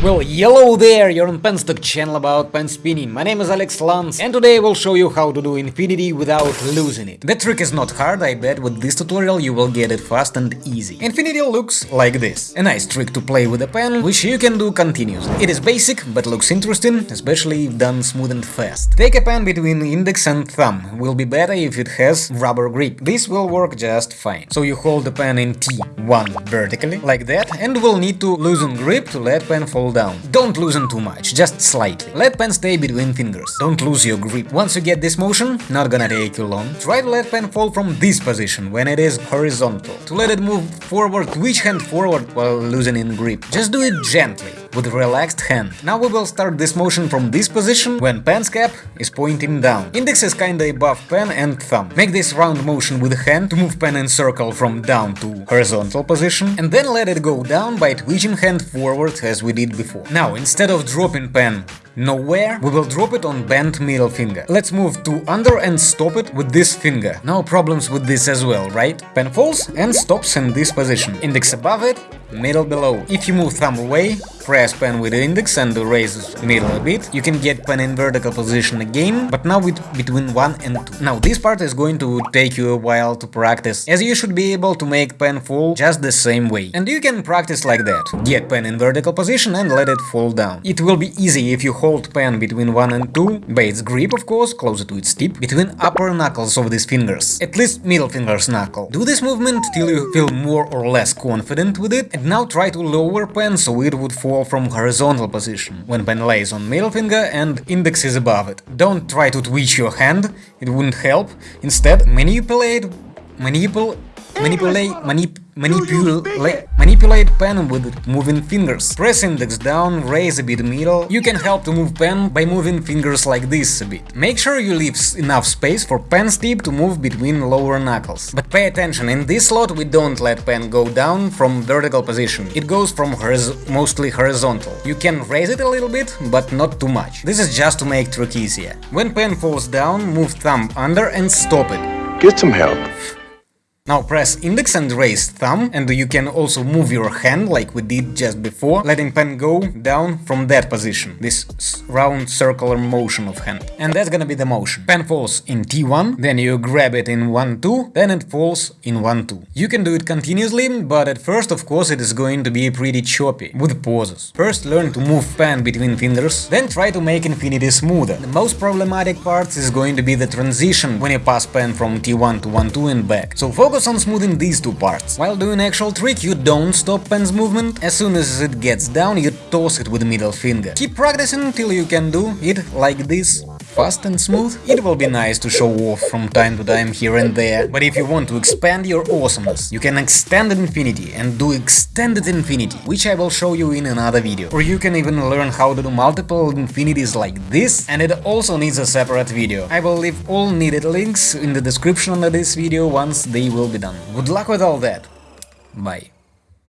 Well, hello there, you're on Penstock channel about pen spinning. My name is Alex Lance and today I will show you how to do infinity without losing it. The trick is not hard, I bet with this tutorial you will get it fast and easy. Infinity looks like this. A nice trick to play with a pen, which you can do continuously. It is basic, but looks interesting, especially if done smooth and fast. Take a pen between index and thumb, will be better if it has rubber grip. This will work just fine. So you hold the pen in T1 vertically, like that, and will need to loosen grip to let pen fall down. Don't loosen too much, just slightly. Let pen stay between fingers. Don't lose your grip. Once you get this motion, not gonna take you long, try to let pen fall from this position when it is horizontal. To let it move forward, twitch hand forward while loosening grip. Just do it gently with relaxed hand. Now we will start this motion from this position when pen's cap is pointing down. Index is kinda above pen and thumb. Make this round motion with hand to move pen in circle from down to horizontal position and then let it go down by twitching hand forward as we did before. Now instead of dropping pen nowhere, we will drop it on bent middle finger. Let's move to under and stop it with this finger. No problems with this as well, right? Pen falls and stops in this position. Index above it, middle below. If you move thumb away, press pen with index and raise middle a bit, you can get pen in vertical position again, but now with between 1 and 2. Now this part is going to take you a while to practice, as you should be able to make pen fall just the same way. And you can practice like that. Get pen in vertical position and let it fall down. It will be easy if you hold pen between 1 and 2, by its grip of course, closer to its tip, between upper knuckles of these fingers, at least middle finger's knuckle. Do this movement till you feel more or less confident with it, and now try to lower pen so it would fall from horizontal position, when pen lays on middle finger and index is above it. Don't try to twitch your hand, it wouldn't help. Instead, manipulate, manipulate, manipulate, manip, manipulate, manipulate pen with moving fingers. Press index down, raise a bit middle. You can help to move pen by moving fingers like this a bit. Make sure you leave enough space for pen's tip to move between lower knuckles. But pay attention, in this slot we don't let pen go down from vertical position. It goes from horiz mostly horizontal. You can raise it a little bit, but not too much. This is just to make trick easier. When pen falls down, move thumb under and stop it. Get some help. Now press index and raise thumb, and you can also move your hand like we did just before, letting pen go down from that position, this round circular motion of hand. And that's gonna be the motion. Pen falls in T1, then you grab it in 1-2, then it falls in 1-2. You can do it continuously, but at first of course it is going to be pretty choppy, with pauses. First learn to move pen between fingers, then try to make infinity smoother. The most problematic part is going to be the transition when you pass pen from T1 to 1-2 and back. So focus focus on smoothing these two parts. While doing actual trick, you don't stop pen's movement. As soon as it gets down, you toss it with middle finger. Keep practicing until you can do it like this fast and smooth. It will be nice to show off from time to time here and there, but if you want to expand your awesomeness, you can extend infinity and do extended infinity, which I will show you in another video. Or you can even learn how to do multiple infinities like this, and it also needs a separate video. I will leave all needed links in the description of this video once they will be done. Good luck with all that. Bye.